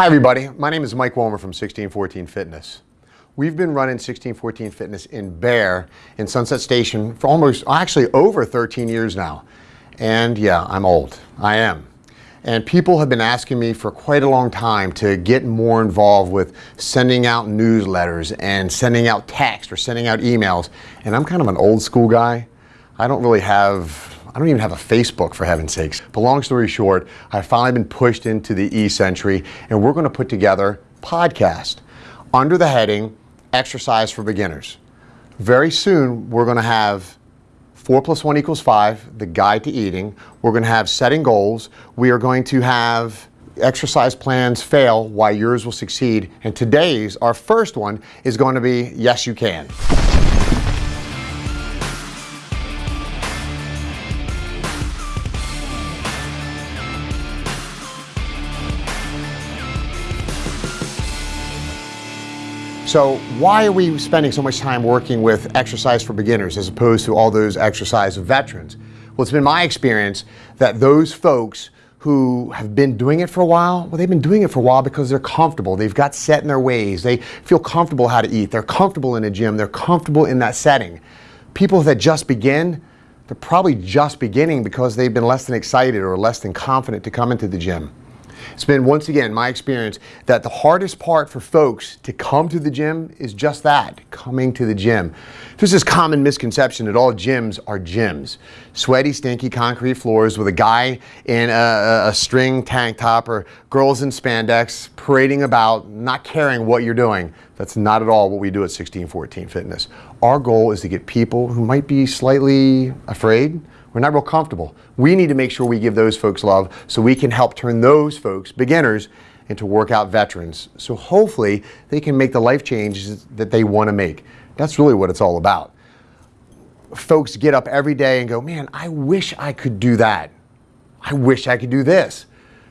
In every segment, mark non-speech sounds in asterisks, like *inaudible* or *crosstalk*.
Hi everybody, my name is Mike Wollmer from 1614 Fitness. We've been running 1614 Fitness in Bear in Sunset Station for almost, actually over 13 years now. And yeah, I'm old, I am. And people have been asking me for quite a long time to get more involved with sending out newsletters and sending out text or sending out emails. And I'm kind of an old school guy. I don't really have I don't even have a Facebook for heaven's sakes. But long story short, I've finally been pushed into the e-century and we're gonna put together podcast under the heading Exercise for Beginners. Very soon, we're gonna have four plus one equals five, the guide to eating. We're gonna have setting goals. We are going to have exercise plans fail, why yours will succeed. And today's, our first one, is going to be Yes You Can. So why are we spending so much time working with exercise for beginners as opposed to all those exercise veterans? Well, it's been my experience that those folks who have been doing it for a while, well, they've been doing it for a while because they're comfortable. They've got set in their ways. They feel comfortable how to eat. They're comfortable in a gym. They're comfortable in that setting. People that just begin, they're probably just beginning because they've been less than excited or less than confident to come into the gym. It's been, once again, my experience that the hardest part for folks to come to the gym is just that, coming to the gym. There's this common misconception that all gyms are gyms. Sweaty, stinky concrete floors with a guy in a, a string tank top or girls in spandex parading about, not caring what you're doing. That's not at all what we do at 1614 Fitness. Our goal is to get people who might be slightly afraid, we're not real comfortable. We need to make sure we give those folks love so we can help turn those folks, beginners, into workout veterans. So hopefully they can make the life changes that they want to make. That's really what it's all about. Folks get up every day and go, man, I wish I could do that. I wish I could do this.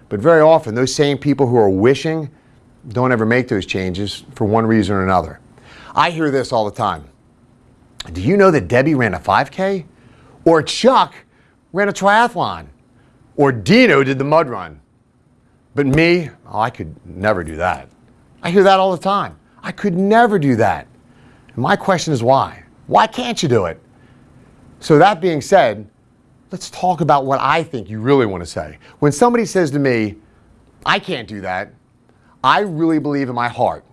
But very often those same people who are wishing don't ever make those changes for one reason or another. I hear this all the time. Do you know that Debbie ran a 5K? Or Chuck ran a triathlon. Or Dino did the mud run. But me, oh, I could never do that. I hear that all the time. I could never do that. And my question is why? Why can't you do it? So that being said, let's talk about what I think you really want to say. When somebody says to me, I can't do that, I really believe in my heart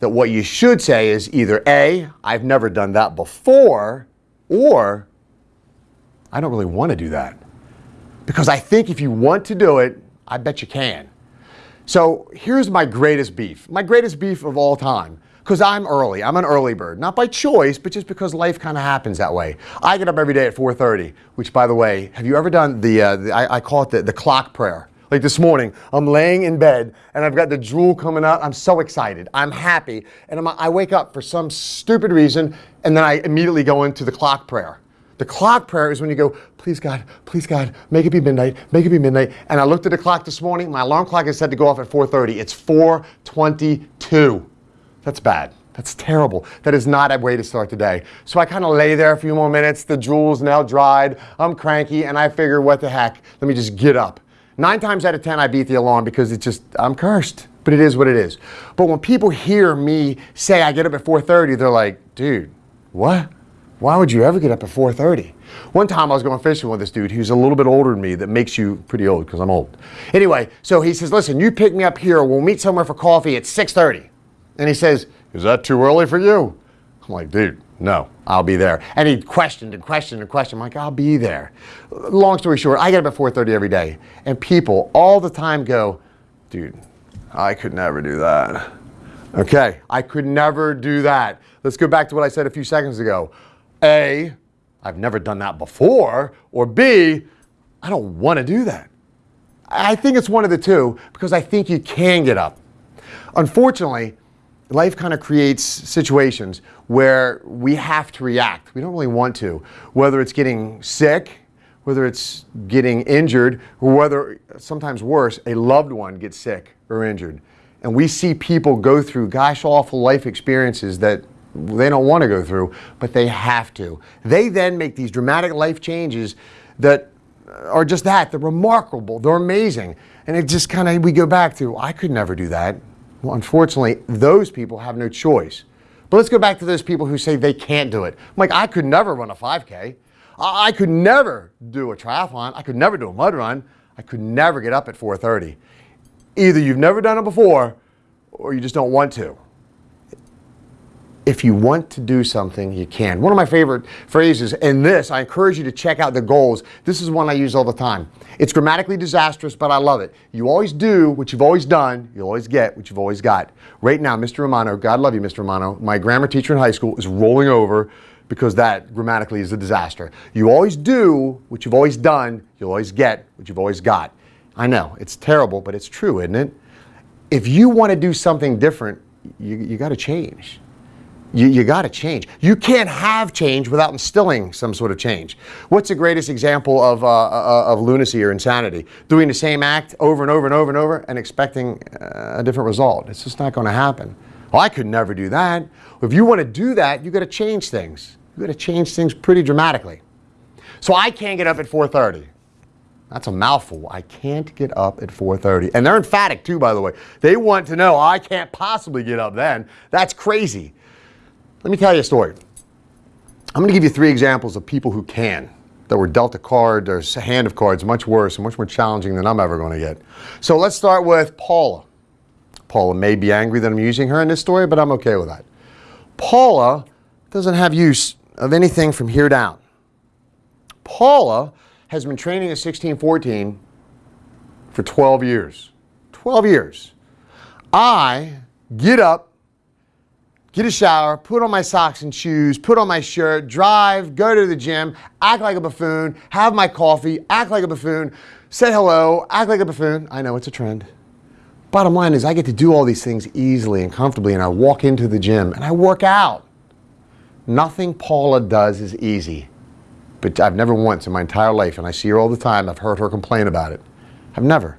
that what you should say is either A, I've never done that before, or I don't really want to do that. Because I think if you want to do it, I bet you can. So here's my greatest beef, my greatest beef of all time. Because I'm early, I'm an early bird. Not by choice, but just because life kind of happens that way. I get up every day at 4.30, which by the way, have you ever done the, uh, the I, I, call it the, the clock prayer. Like this morning, I'm laying in bed and I've got the drool coming out. I'm so excited. I'm happy. And I'm, I wake up for some stupid reason and then I immediately go into the clock prayer. The clock prayer is when you go, please God, please God, make it be midnight, make it be midnight. And I looked at the clock this morning, my alarm clock is set to go off at 4.30. It's 4.22. That's bad. That's terrible. That is not a way to start the day. So I kind of lay there a few more minutes, the drool's now dried, I'm cranky, and I figure, what the heck, let me just get up. Nine times out of 10, I beat the alarm because it's just, I'm cursed, but it is what it is. But when people hear me say I get up at 4.30, they're like, dude, what? Why would you ever get up at 4.30? One time I was going fishing with this dude who's a little bit older than me that makes you pretty old because I'm old. Anyway, so he says, listen, you pick me up here. We'll meet somewhere for coffee at 6.30. And he says, is that too early for you? I'm like, dude, no, I'll be there. And he questioned and questioned and questioned. I'm like, I'll be there. Long story short, I get up at 4.30 every day. And people all the time go, dude, I could never do that. Okay, I could never do that. Let's go back to what I said a few seconds ago. A, I've never done that before, or B, I don't want to do that. I think it's one of the two because I think you can get up. Unfortunately, life kind of creates situations where we have to react. We don't really want to, whether it's getting sick, whether it's getting injured, or whether, sometimes worse, a loved one gets sick or injured. And we see people go through gosh awful life experiences that they don't want to go through, but they have to. They then make these dramatic life changes that are just that. They're remarkable. They're amazing. And it just kind of, we go back to, I could never do that. Well, unfortunately, those people have no choice. But let's go back to those people who say they can't do it. I'm like, I could never run a 5K. I could never do a triathlon. I could never do a mud run. I could never get up at 4:30. Either you've never done it before or you just don't want to if you want to do something, you can. One of my favorite phrases in this, I encourage you to check out the goals. This is one I use all the time. It's grammatically disastrous, but I love it. You always do what you've always done, you always get what you've always got. Right now, Mr. Romano, God love you, Mr. Romano, my grammar teacher in high school is rolling over because that grammatically is a disaster. You always do what you've always done, you'll always get what you've always got. I know, it's terrible, but it's true, isn't it? If you want to do something different, you, you got to change. You, you got to change. You can't have change without instilling some sort of change. What's the greatest example of, uh, uh, of lunacy or insanity? Doing the same act over and over and over and over and expecting uh, a different result. It's just not going to happen. Well, I could never do that. If you want to do that, you got to change things. You got to change things pretty dramatically. So I can't get up at 4:30. That's a mouthful. I can't get up at 4:30. And they're emphatic too, by the way. They want to know I can't possibly get up then. That's crazy. Let me tell you a story. I'm going to give you three examples of people who can, that were dealt a card or a hand of cards much worse and much more challenging than I'm ever going to get. So let's start with Paula. Paula may be angry that I'm using her in this story, but I'm okay with that. Paula doesn't have use of anything from here down. Paula has been training at 1614 for 12 years. 12 years. I get up get a shower, put on my socks and shoes, put on my shirt, drive, go to the gym, act like a buffoon, have my coffee, act like a buffoon, say hello, act like a buffoon. I know it's a trend. Bottom line is I get to do all these things easily and comfortably and I walk into the gym and I work out. Nothing Paula does is easy. But I've never once in my entire life, and I see her all the time, I've heard her complain about it. I've never.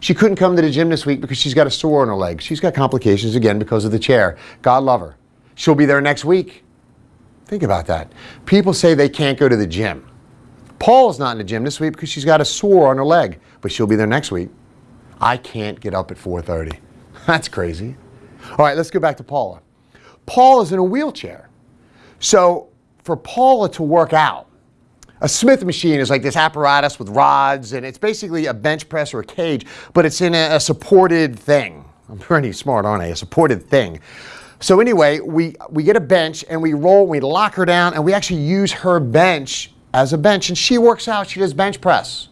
She couldn't come to the gym this week because she's got a sore on her leg. She's got complications again because of the chair. God love her. She'll be there next week. Think about that. People say they can't go to the gym. Paul's not in the gym this week because she's got a sore on her leg, but she'll be there next week. I can't get up at 4:30. *laughs* That's crazy. All right, let's go back to Paula. Paul is in a wheelchair. So for Paula to work out, a Smith machine is like this apparatus with rods, and it's basically a bench press or a cage, but it's in a, a supported thing. I'm pretty smart, aren't I? A supported thing. So anyway, we, we get a bench and we roll, we lock her down, and we actually use her bench as a bench. And she works out, she does bench press.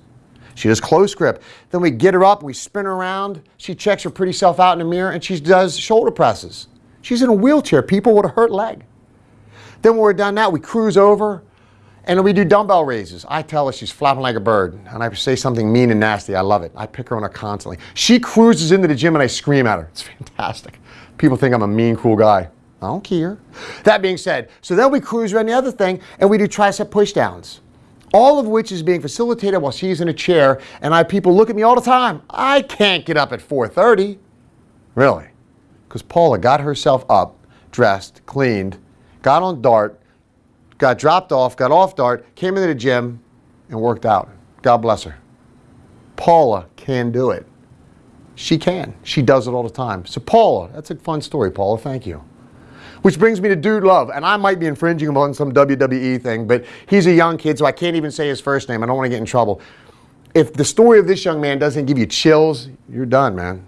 She does close grip. Then we get her up, we spin her around. She checks her pretty self out in the mirror and she does shoulder presses. She's in a wheelchair, people with a hurt leg. Then when we're done that, we cruise over, and we do dumbbell raises. I tell her she's flapping like a bird, and I say something mean and nasty. I love it. I pick her on her constantly. She cruises into the gym and I scream at her. It's fantastic. People think I'm a mean, cool guy. I don't care. That being said, so then we cruise around the other thing and we do tricep pushdowns. All of which is being facilitated while she's in a chair, and I people look at me all the time. I can't get up at 4:30. Really? Because Paula got herself up, dressed, cleaned, got on DART, got dropped off, got off DART, came into the gym, and worked out. God bless her. Paula can do it. She can. She does it all the time. So Paula, that's a fun story, Paula. Thank you. Which brings me to Dude Love, and I might be infringing upon some WWE thing, but he's a young kid, so I can't even say his first name. I don't want to get in trouble. If the story of this young man doesn't give you chills, you're done, man.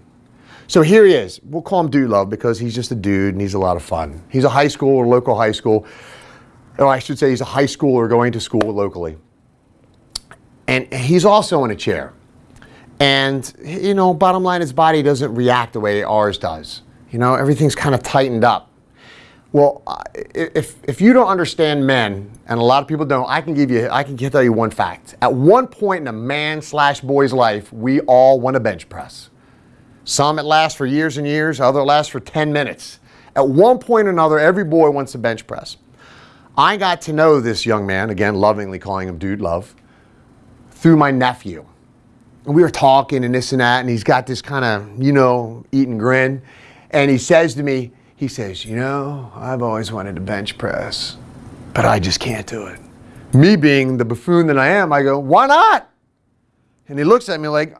So here he is. We'll call him Dude Love because he's just a dude and he's a lot of fun. He's a high school or local high school or I should say he's a high schooler going to school locally. And he's also in a chair. And, you know, bottom line, his body doesn't react the way ours does. You know, everything's kind of tightened up. Well, if, if you don't understand men, and a lot of people don't, I can give you, I can tell you one fact. At one point in a man slash boy's life, we all want a bench press. Some it lasts for years and years, other lasts for 10 minutes. At one point or another, every boy wants a bench press. I got to know this young man, again, lovingly calling him Dude Love, through my nephew. And we were talking and this and that, and he's got this kind of, you know, eating grin. And he says to me, he says, You know, I've always wanted to bench press, but I just can't do it. Me being the buffoon that I am, I go, Why not? And he looks at me like,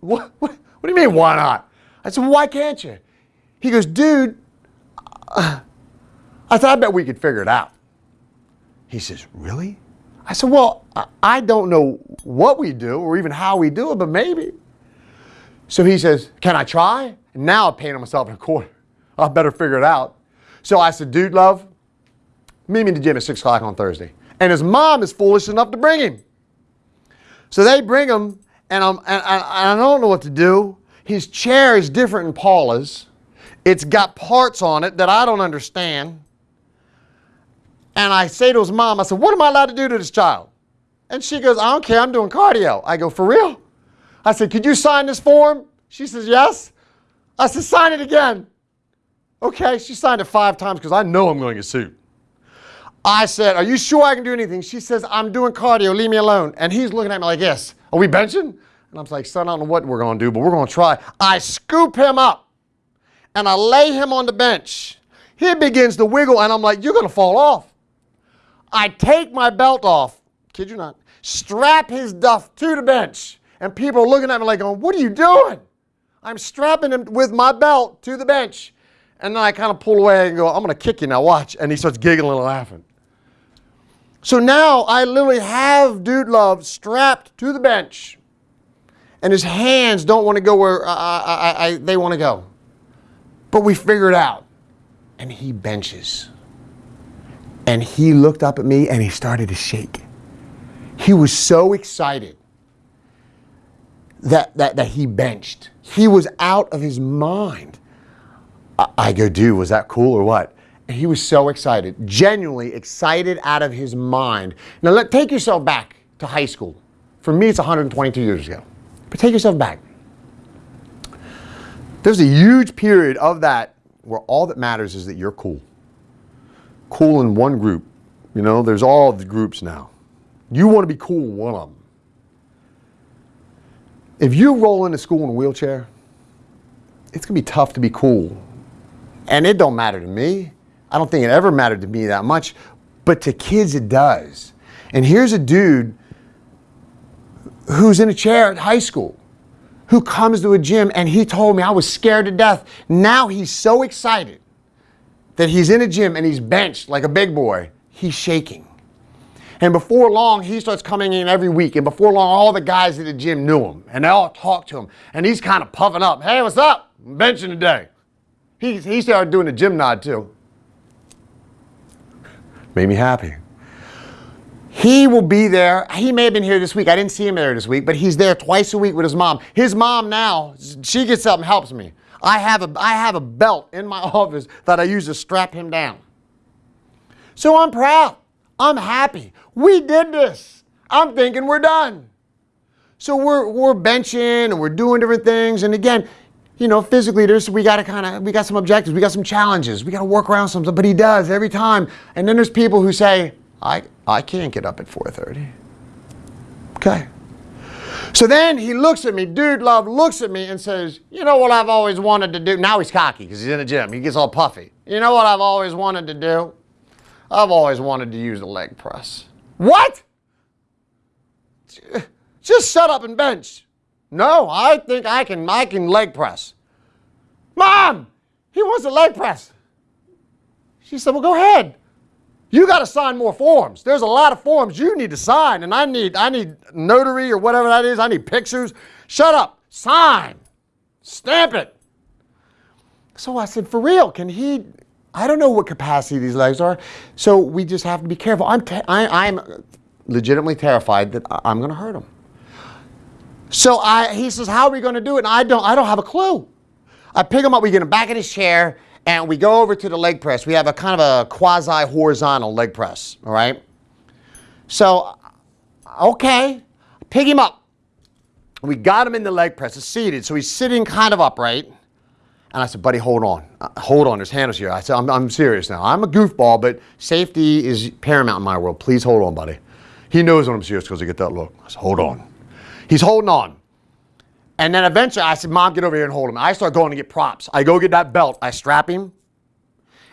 what, what, *laughs* what do you mean, why not? I said, why can't you? He goes, dude, uh, I said, I bet we could figure it out. He says, really? I said, well, I don't know what we do or even how we do it, but maybe. So he says, can I try? And now I'm painting myself in a corner. *laughs* I better figure it out. So I said, dude, love, meet me in the gym at 6 o'clock on Thursday. And his mom is foolish enough to bring him. So they bring him, and, I'm, and I, I don't know what to do. His chair is different than Paula's. It's got parts on it that I don't understand. And I say to his mom, I said, what am I allowed to do to this child? And she goes, I don't care, I'm doing cardio. I go, for real? I said, could you sign this form? She says, yes. I said, sign it again. Okay, she signed it five times because I know I'm going to sued. I said, are you sure I can do anything? She says, I'm doing cardio, leave me alone. And he's looking at me like yes. are we benching? And I'm like, son, I don't know what we're going to do, but we're going to try. I scoop him up and I lay him on the bench. He begins to wiggle and I'm like, you're going to fall off. I take my belt off, kid you not, strap his duff to the bench. And people are looking at me like, going, what are you doing? I'm strapping him with my belt to the bench. And then I kind of pull away and go, I'm going to kick you now, watch. And he starts giggling and laughing. So now I literally have Dude Love strapped to the bench, and his hands don't want to go where I, I, I, they want to go. But we figure it out. And he benches. And he looked up at me and he started to shake. He was so excited that, that, that he benched. He was out of his mind. I, I go, dude, was that cool or what? And he was so excited, genuinely excited out of his mind. Now, let, take yourself back to high school. For me, it's 122 years ago. But take yourself back. There's a huge period of that where all that matters is that you're cool. Cool in one group. You know, there's all the groups now. You want to be cool in one of them. If you roll into school in a wheelchair, it's going to be tough to be cool. And it don't matter to me. I don't think it ever mattered to me that much, but to kids it does. And here's a dude who's in a chair at high school who comes to a gym and he told me I was scared to death. Now he's so excited that he's in a gym and he's benched like a big boy. He's shaking. And before long, he starts coming in every week. And before long, all the guys at the gym knew him and they all talk to him. And he's kind of puffing up. Hey, what's up? I'm benching today. He, he started doing the gym nod too. Made me happy. He will be there. He may have been here this week. I didn't see him there this week, but he's there twice a week with his mom. His mom now, she gets up and helps me. I have a, I have a belt in my *laughs* office that I use to strap him down. So I'm proud. I'm happy. We did this. I'm thinking we're done. So we're, we're benching and we're doing different things. And again, you know, physically, there's we got to kind of we got some objectives, we got some challenges, we got to work around something. But he does every time. And then there's people who say, I I can't get up at 4:30. Okay. So then he looks at me, dude love looks at me and says, you know what I've always wanted to do? Now he's cocky because he's in the gym. He gets all puffy. You know what I've always wanted to do? I've always wanted to use the leg press. What? Just shut up and bench. No, I think I can, I can leg press. Mom, he wants a leg press. She said, well, go ahead. You got to sign more forms. There's a lot of forms you need to sign, and I need, I need notary or whatever that is. I need pictures. Shut up. Sign. Stamp it. So I said, for real, can he, I don't know what capacity these legs are. So we just have to be careful. I'm, I, am legitimately terrified that I'm going to hurt him. So I, he says, how are we going to do it? And I don't, I don't have a clue. I pick him up, we get him back in his chair, and we go over to the leg press. We have a kind of a quasi-horizontal leg press, all right? So, okay, pick him up. We got him in the leg press, he's seated, so he's sitting kind of upright. And I said, buddy, hold on. Uh, hold on, there's handles here. I said, I'm, I'm serious now. I'm a goofball, but safety is paramount in my world. Please hold on, buddy. He knows when I'm serious because I get that look. I said, hold on. He's holding on. And then eventually I said, Mom, get over here and hold him. I start going to get props. I go get that belt. I strap him.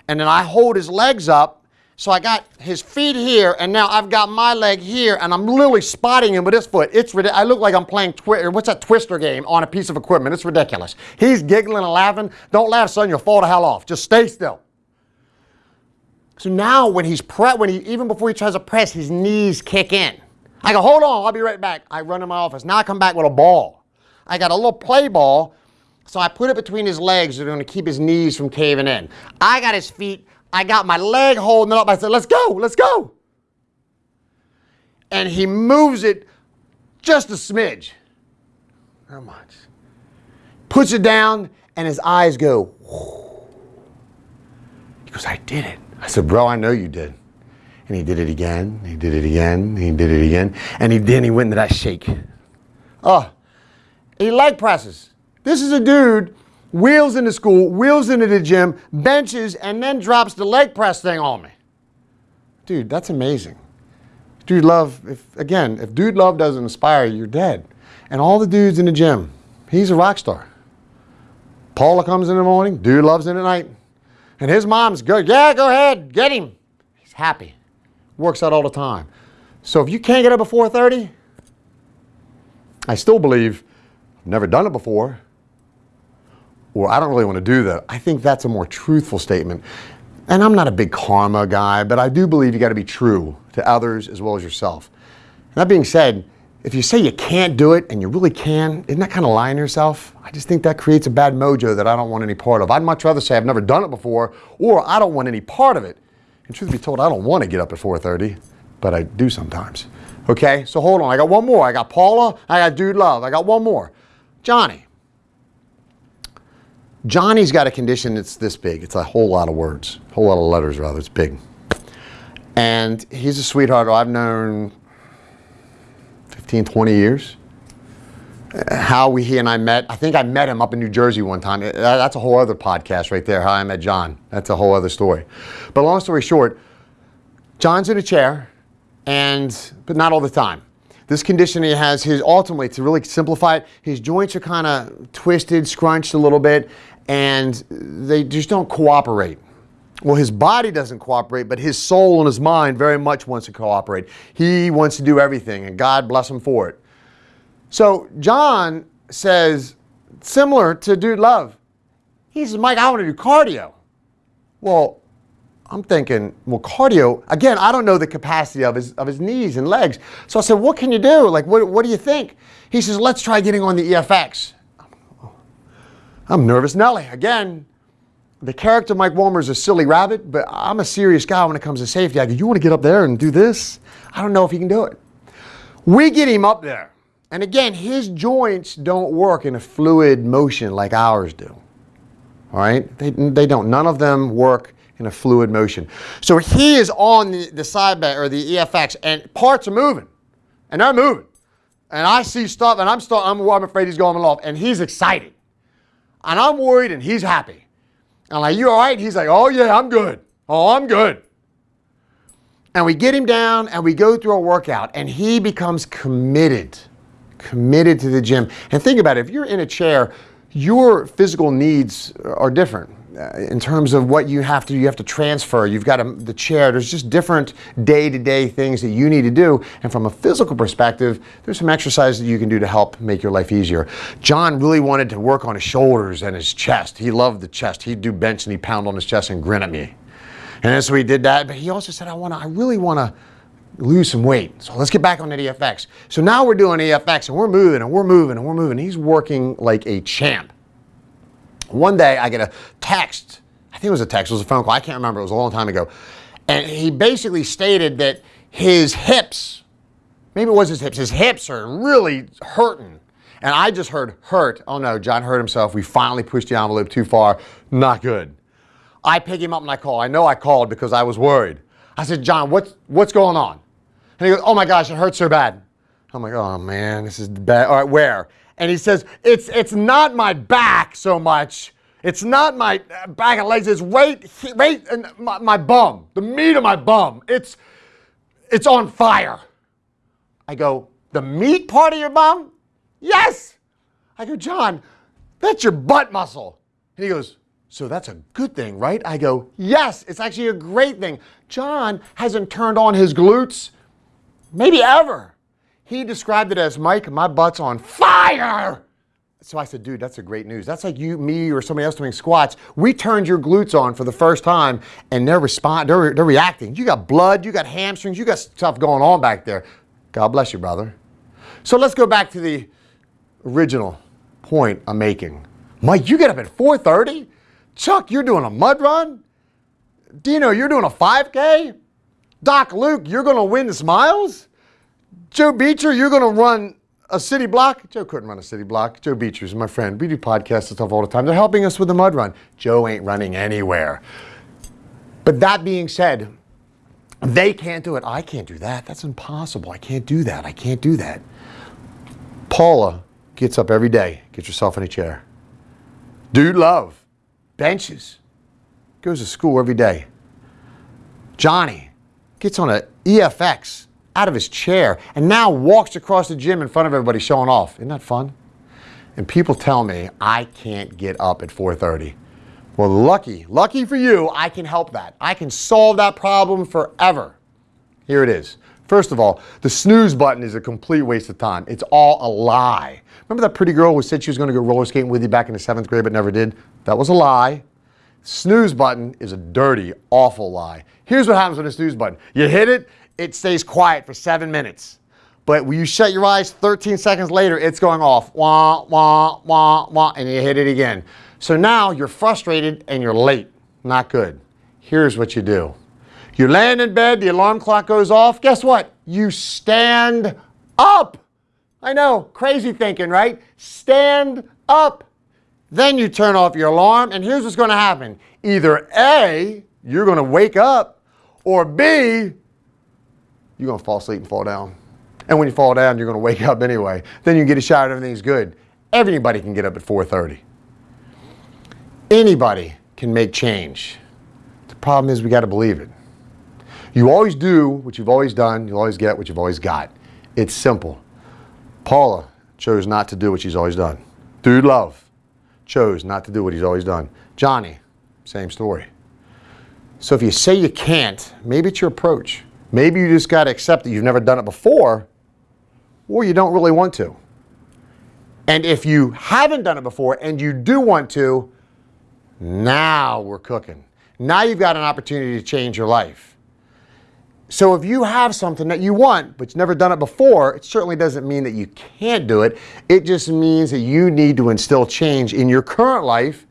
And then I hold his legs up So I got his feet here, and now I've got my leg here, and I'm literally spotting him with this foot. It's. I look like I'm playing twi- what's that twister game on a piece of equipment. It's ridiculous. He's giggling and laughing. Don't laugh, son. You'll fall the hell off. Just stay still. So now when he's when he even before he tries to press, his knees kick in. I go, hold on, I'll be right back. I run to my office. Now I come back with a ball. I got a little play ball, so I put it between his legs. Going to keep his knees from caving in. I got his feet I got my leg holding up. I said, let's go, let's go. And he moves it just a smidge. How much? Puts it down, and his eyes go. He goes, I did it. I said, bro, I know you did. And he did it again. He did it again. He did it again. And he then he went into that shake. Oh, leg presses. This is a dude wheels into school, wheels into the gym, benches, and then drops the leg press thing on me. Dude, that's amazing. Dude Love, if again, if Dude Love doesn't inspire you, you're dead. And all the dudes in the gym, he's a rock star. Paula comes in the morning, Dude Love's in at night. And his mom's good. Yeah, go ahead, get him. He's happy. Works out all the time. So if you can't get up at 4:30, I still believe, never done it before, or I don't really want to do that. I think that's a more truthful statement. And I'm not a big karma guy, but I do believe you got to be true to others as well as yourself. And that being said, if you say you can't do it and you really can, isn't that kind of lying to yourself? I just think that creates a bad mojo that I don't want any part of. I'd much rather say I've never done it before or I don't want any part of it. And truth be told, I don't want to get up at 4:30, but I do sometimes. Okay, so hold on. I got one more. I got Paula. I got Dude Love. I got one more. Johnny. Johnny's got a condition that's this big. It's a whole lot of words, a whole lot of letters, rather. It's big. And he's a sweetheart I've known 15, 20 years. How we, he and I met, I think I met him up in New Jersey one time. That's a whole other podcast right there, how I met John. That's a whole other story. But long story short, John's in a chair, and but not all the time. This condition he has, his ultimately, to really simplify it, his joints are kind of twisted, scrunched a little bit, and they just don't cooperate. Well, his body doesn't cooperate, but his soul and his mind very much wants to cooperate. He wants to do everything, and God bless him for it. So John says, similar to Dude Love, he says, Mike, I want to do cardio. Well, I'm thinking, well, cardio, again, I don't know the capacity of his, of his knees and legs. So I said, what can you do? Like, what, what do you think? He says, let's try getting on the EFX. I'm nervous Nelly. Again, the character Mike Walmer is a silly rabbit, but I'm a serious guy when it comes to safety. I go, you want to get up there and do this? I don't know if he can do it. We get him up there. And again, his joints don't work in a fluid motion like ours do. All right? They, they don't. None of them work in a fluid motion. So he is on the, the side bed or the EFX and parts are moving. And they're moving. And I see stuff and I'm, start, I'm, I'm afraid he's going off. And he's excited. And I'm worried and he's happy. And I'm like, you all right? He's like, oh yeah, I'm good. Oh, I'm good. And we get him down and we go through a workout and he becomes committed, committed to the gym. And think about it, if you're in a chair, your physical needs are different. Uh, in terms of what you have to you have to transfer you've got a, the chair there's just different day-to-day things that you need to do and from a physical perspective there's some exercises that you can do to help make your life easier john really wanted to work on his shoulders and his chest he loved the chest he'd do bench and he'd pound on his chest and grin at me and so he did that but he also said i want to i really want to lose some weight. So let's get back on the EFX. So now we're doing EFX and we're moving and we're moving and we're moving. He's working like a champ. One day I get a text, I think it was a text, it was a phone call, I can't remember, it was a long time ago. And he basically stated that his hips, maybe it was his hips, his hips are really hurting. And I just heard hurt. Oh no, John hurt himself. We finally pushed the envelope too far. Not good. I pick him up and I call. I know I called because I was worried. I said, John, what's, what's going on? And he goes, oh my gosh, it hurts so bad. I'm like, oh man, this is bad. All right, where? And he says, it's, it's not my back so much. It's not my back and legs. It's right, right in my, my bum, the meat of my bum. It's, it's on fire. I go, the meat part of your bum? Yes. I go, John, that's your butt muscle. And he goes, So that's a good thing, right? I go, yes, it's actually a great thing. John hasn't turned on his glutes maybe ever. He described it as, Mike, my butt's on fire. So I said, dude, that's a great news. That's like you, me, or somebody else doing squats. We turned your glutes on for the first time and they're respond, they're, they're reacting. You got blood, you got hamstrings, you got stuff going on back there. God bless you, brother. So let's go back to the original point I'm making. Mike, you get up at 4.30? Chuck, you're doing a mud run? Dino, you're doing a 5K? Doc Luke, you're going to win the smiles? Joe Beecher, you're going to run a city block. Joe couldn't run a city block. Joe Beecher's my friend. We do podcasts and stuff all the time. They're helping us with the mud run. Joe ain't running anywhere. But that being said, they can't do it. I can't do that. That's impossible. I can't do that. I can't do that. Paula gets up every day, gets herself in a chair. Dude love, benches, goes to school every day. Johnny gets on a EFX out of his chair and now walks across the gym in front of everybody showing off. Isn't that fun? And people tell me I can't get up at 4.30. Well, lucky, lucky for you, I can help that. I can solve that problem forever. Here it is. First of all, the snooze button is a complete waste of time. It's all a lie. Remember that pretty girl who said she was going to go roller skating with you back in the seventh grade but never did? That was a lie. Snooze button is a dirty, awful lie. Here's what happens with a snooze button. You hit it, it stays quiet for seven minutes. But when you shut your eyes 13 seconds later, it's going off. Wah, wah, wah, wah, and you hit it again. So now you're frustrated and you're late. Not good. Here's what you do. You land in bed, the alarm clock goes off. Guess what? You stand up. I know, crazy thinking, right? Stand up. Then you turn off your alarm, and here's what's going to happen. Either A, you're going to wake up, or B, you're to fall asleep and fall down. And when you fall down, you're to wake up anyway. Then you get a shower and everything's good. Everybody can get up at 4.30. Anybody can make change. The problem is we got to believe it. You always do what you've always done. You'll always get what you've always got. It's simple. Paula chose not to do what she's always done. Dude Love chose not to do what he's always done. Johnny, same story. So if you say you can't, maybe it's your approach. Maybe you just got to accept that you've never done it before or you don't really want to. And if you haven't done it before and you do want to, now we're cooking. Now you've got an opportunity to change your life. So if you have something that you want, but you've never done it before, it certainly doesn't mean that you can't do it. It just means that you need to instill change in your current life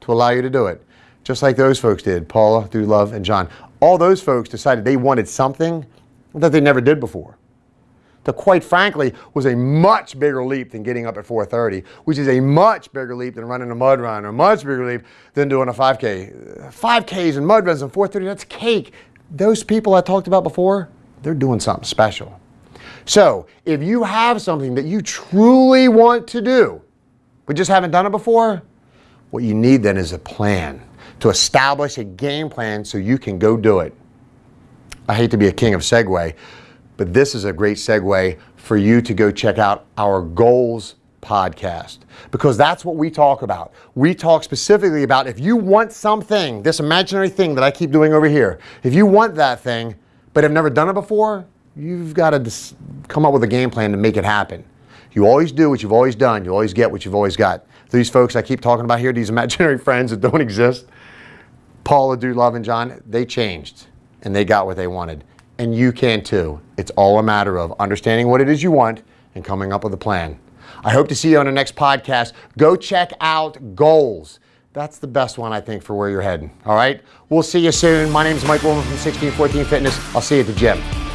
to allow you to do it. Just like those folks did, Paula, Dude Love, and John all those folks decided they wanted something that they never did before. That quite frankly was a much bigger leap than getting up at 4.30, which is a much bigger leap than running a mud run, or a much bigger leap than doing a 5K. 5Ks and mud runs and 4.30, that's cake. Those people I talked about before, they're doing something special. So if you have something that you truly want to do, but just haven't done it before, what you need then is a plan to establish a game plan so you can go do it. I hate to be a king of segue, but this is a great segue for you to go check out our goals podcast because that's what we talk about. We talk specifically about if you want something, this imaginary thing that I keep doing over here, if you want that thing but have never done it before, you've got to come up with a game plan to make it happen. You always do what you've always done. You always get what you've always got. These folks I keep talking about here, these *laughs* imaginary friends that don't exist, Paula, Love, and John, they changed and they got what they wanted. And you can too. It's all a matter of understanding what it is you want and coming up with a plan. I hope to see you on the next podcast. Go check out Goals. That's the best one, I think, for where you're heading. All right? We'll see you soon. My name is Mike Woolman from 1614 Fitness. I'll see you at the gym.